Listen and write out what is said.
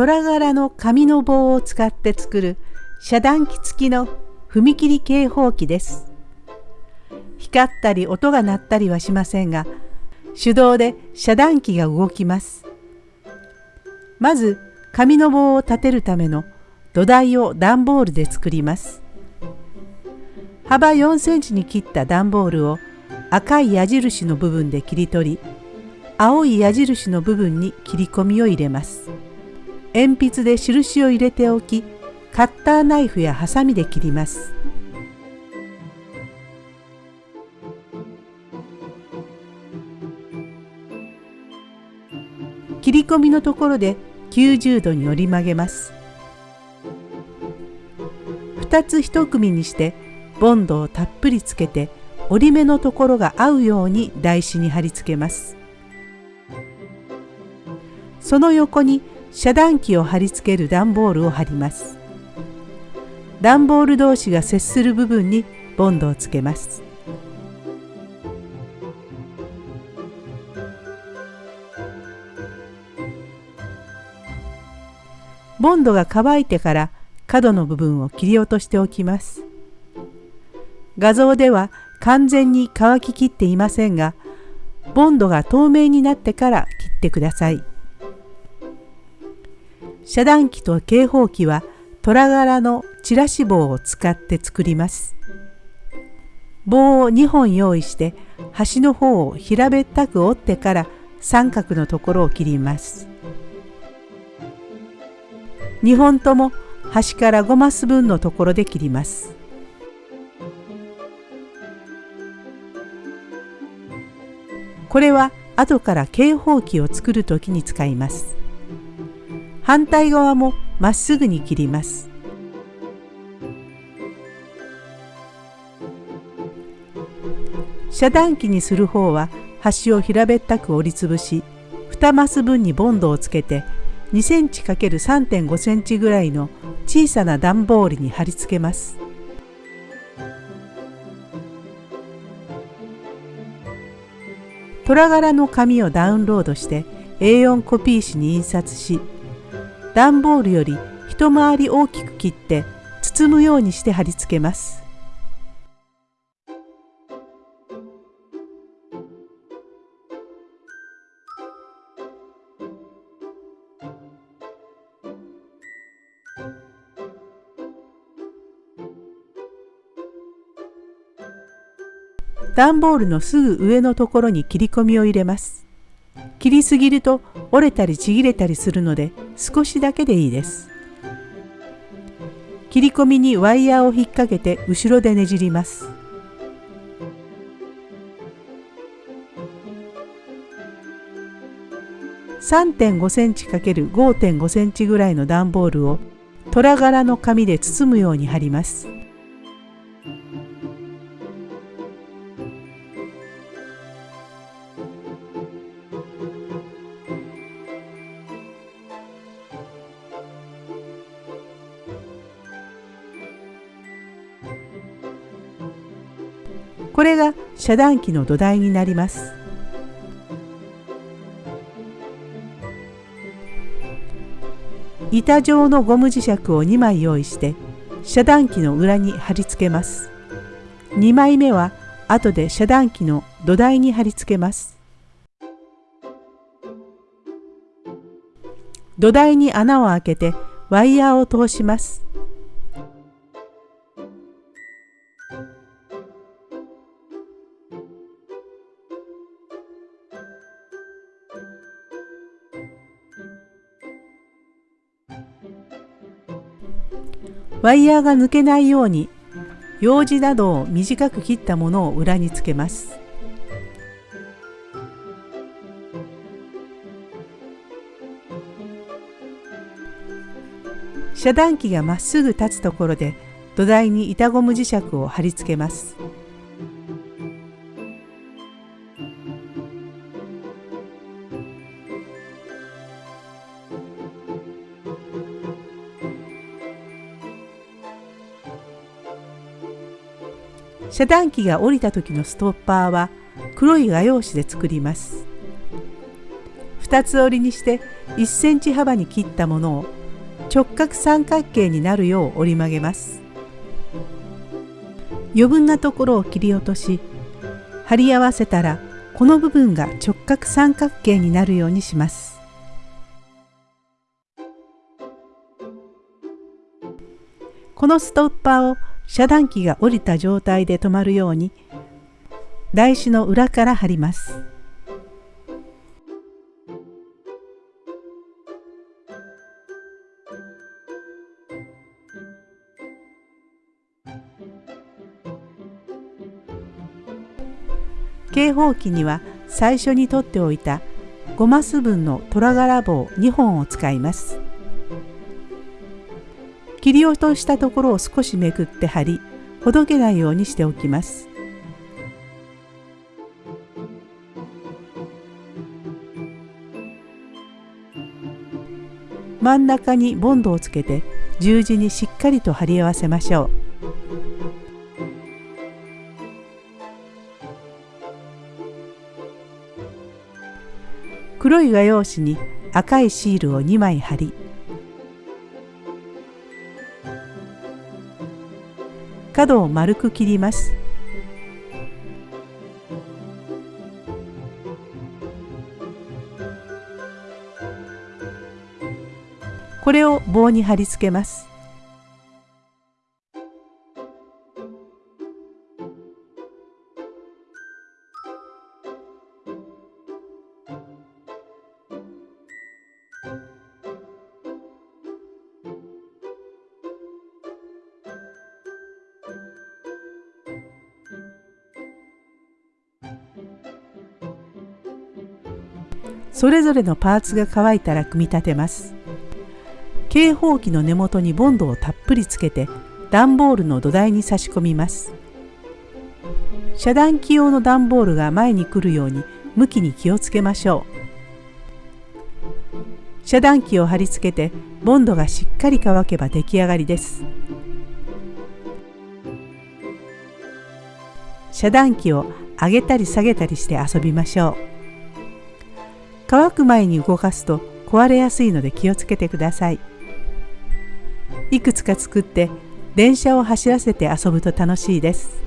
虎柄の紙の棒を使って作る遮断機付きの踏切警報器です。光ったり音が鳴ったりはしませんが、手動で遮断機が動きます。まず紙の棒を立てるための土台を段ボールで作ります。幅4センチに切った段ボールを赤い矢印の部分で切り取り、青い矢印の部分に切り込みを入れます。鉛筆で印を入れておき、カッターナイフやハサミで切ります。切り込みのところで90度に折り曲げます2つ1組にしてボンドをたっぷりつけて折り目のところが合うように台紙に貼り付けますその横に遮断機を貼り付ける段ボールを貼ります段ボール同士が接する部分にボンドをつけますボンドが乾いてから角の部分を切り落としておきます。画像では完全に乾ききっていませんが、ボンドが透明になってから切ってください。遮断機と警報機は虎柄のチラシ棒を使って作ります。棒を2本用意して端の方を平べったく折ってから三角のところを切ります。2本とも端から5マス分のところで切ります。これは後から警報器を作る時に使います。反対側もまっすぐに切ります。遮断機にする方は端を平べったく折りつぶし2マス分にボンドをつけて2センチ ×3.5 センチぐらいの小さな段ボールに貼り付けます。虎柄の紙をダウンロードして A4 コピー紙に印刷し段ボールより一回り大きく切って包むようにして貼り付けます。段ボールのすぐ上のところに切り込みを入れます。切りすぎると折れたりちぎれたりするので少しだけでいいです。切り込みにワイヤーを引っ掛けて後ろでねじります。3.5センチ ×5.5 センチぐらいの段ボールを虎柄の紙で包むように貼ります。これが遮断機の土台になります。板状のゴム磁石を2枚用意して遮断機の裏に貼り付けます。2枚目は後で遮断機の土台に貼り付けます。土台に穴を開けてワイヤーを通します。ワイヤーが抜けないように用紙などを短く切ったものを裏につけます。遮断機がまっすぐ立つところで土台に板ゴム磁石を貼り付けます。遮断機が降りた時のストッパーは黒い画用紙で作ります。2つ折りにして1センチ幅に切ったものを直角三角形になるよう折り曲げます。余分なところを切り落とし貼り合わせたらこの部分が直角三角形になるようにします。このストッパーを遮断機が降りた状態で止まるように台紙の裏から貼ります。警報器には最初に取っておいた5マス分の虎柄棒2本を使います。切り落としたところを少しめくって貼りほどけないようにしておきます。真ん中にボンドをつけて十字にしっかりと貼り合わせましょう。黒い画用紙に赤いシールを2枚貼り角を丸く切ります。これを棒に貼り付けます。それぞれのパーツが乾いたら組み立てます。警報器の根元にボンドをたっぷりつけて段ボールの土台に差し込みます。遮断機用の段ボールが前に来るように向きに気をつけましょう。遮断機を貼り付けてボンドがしっかり乾けば出来上がりです。遮断機を上げたり下げたりして遊びましょう。乾く前に動かすと壊れやすいので気をつけてください。いくつか作って電車を走らせて遊ぶと楽しいです。